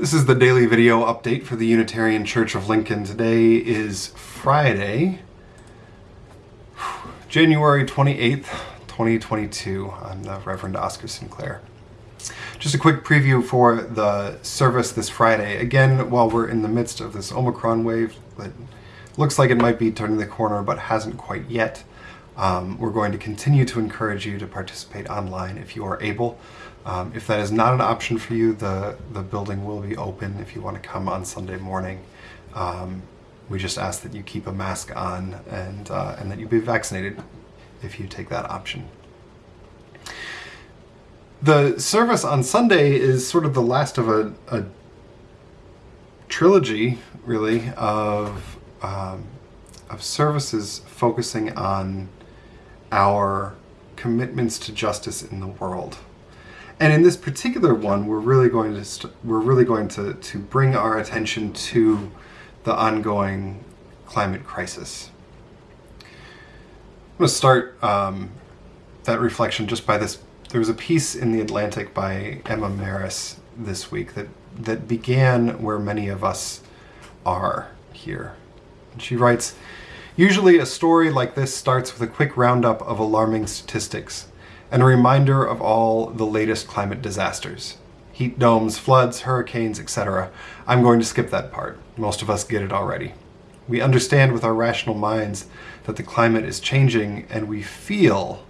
This is the daily video update for the Unitarian Church of Lincoln. Today is Friday, January 28th, 2022. I'm the Reverend Oscar Sinclair. Just a quick preview for the service this Friday. Again, while we're in the midst of this Omicron wave that looks like it might be turning the corner but hasn't quite yet, um, we're going to continue to encourage you to participate online if you are able. Um, if that is not an option for you, the, the building will be open if you want to come on Sunday morning. Um, we just ask that you keep a mask on and, uh, and that you be vaccinated if you take that option. The service on Sunday is sort of the last of a, a trilogy, really, of, um, of services focusing on our commitments to justice in the world. And in this particular one, we're really going to we we're really going to to bring our attention to the ongoing climate crisis. I'm going to start um, that reflection just by this. There was a piece in the Atlantic by Emma Marris this week that that began where many of us are here. And she writes, usually a story like this starts with a quick roundup of alarming statistics and a reminder of all the latest climate disasters. Heat domes, floods, hurricanes, etc. I'm going to skip that part. Most of us get it already. We understand with our rational minds that the climate is changing and we feel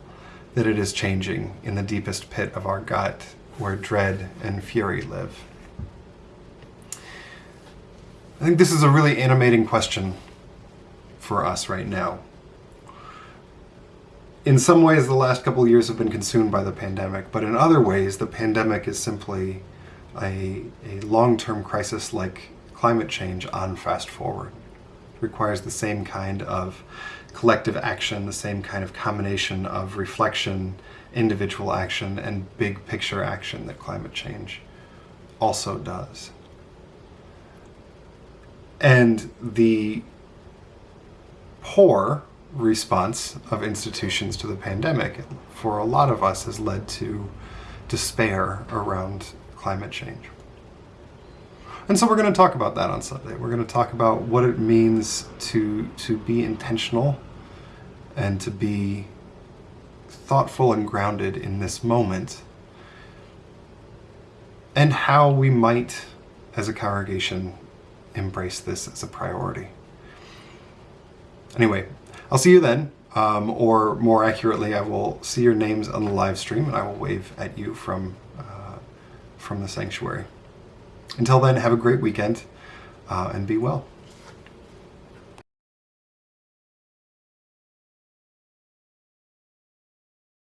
that it is changing in the deepest pit of our gut where dread and fury live. I think this is a really animating question for us right now in some ways the last couple years have been consumed by the pandemic, but in other ways the pandemic is simply a, a long-term crisis like climate change on fast forward. It requires the same kind of collective action, the same kind of combination of reflection, individual action, and big picture action that climate change also does. And the poor response of institutions to the pandemic for a lot of us has led to despair around climate change. And so we're going to talk about that on Sunday. We're going to talk about what it means to, to be intentional and to be thoughtful and grounded in this moment and how we might, as a congregation, embrace this as a priority. Anyway, I'll see you then, um, or more accurately, I will see your names on the live stream and I will wave at you from, uh, from the sanctuary. Until then, have a great weekend uh, and be well.